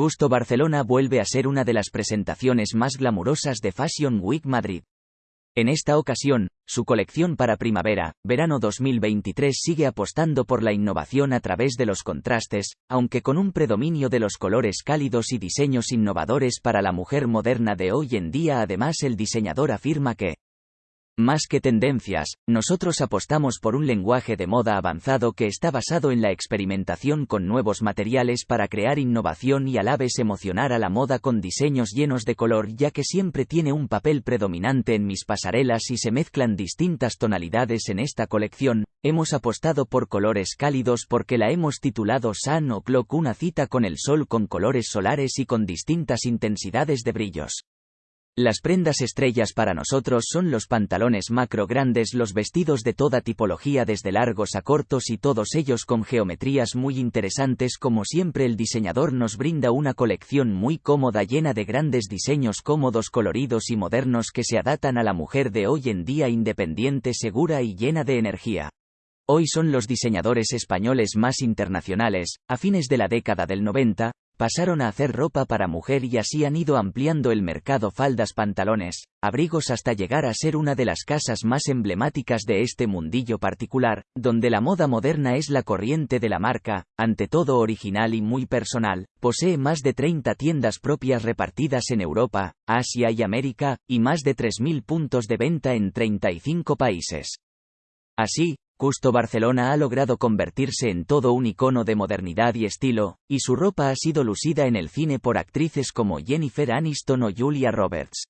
Custo Barcelona vuelve a ser una de las presentaciones más glamurosas de Fashion Week Madrid. En esta ocasión, su colección para primavera, verano 2023 sigue apostando por la innovación a través de los contrastes, aunque con un predominio de los colores cálidos y diseños innovadores para la mujer moderna de hoy en día. Además, el diseñador afirma que más que tendencias, nosotros apostamos por un lenguaje de moda avanzado que está basado en la experimentación con nuevos materiales para crear innovación y a la vez emocionar a la moda con diseños llenos de color ya que siempre tiene un papel predominante en mis pasarelas y se mezclan distintas tonalidades en esta colección, hemos apostado por colores cálidos porque la hemos titulado Sun O'Clock una cita con el sol con colores solares y con distintas intensidades de brillos. Las prendas estrellas para nosotros son los pantalones macro grandes, los vestidos de toda tipología desde largos a cortos y todos ellos con geometrías muy interesantes como siempre el diseñador nos brinda una colección muy cómoda llena de grandes diseños cómodos coloridos y modernos que se adaptan a la mujer de hoy en día independiente segura y llena de energía. Hoy son los diseñadores españoles más internacionales, a fines de la década del 90, pasaron a hacer ropa para mujer y así han ido ampliando el mercado faldas pantalones, abrigos hasta llegar a ser una de las casas más emblemáticas de este mundillo particular, donde la moda moderna es la corriente de la marca, ante todo original y muy personal, posee más de 30 tiendas propias repartidas en Europa, Asia y América, y más de 3.000 puntos de venta en 35 países. Así, Custo Barcelona ha logrado convertirse en todo un icono de modernidad y estilo, y su ropa ha sido lucida en el cine por actrices como Jennifer Aniston o Julia Roberts.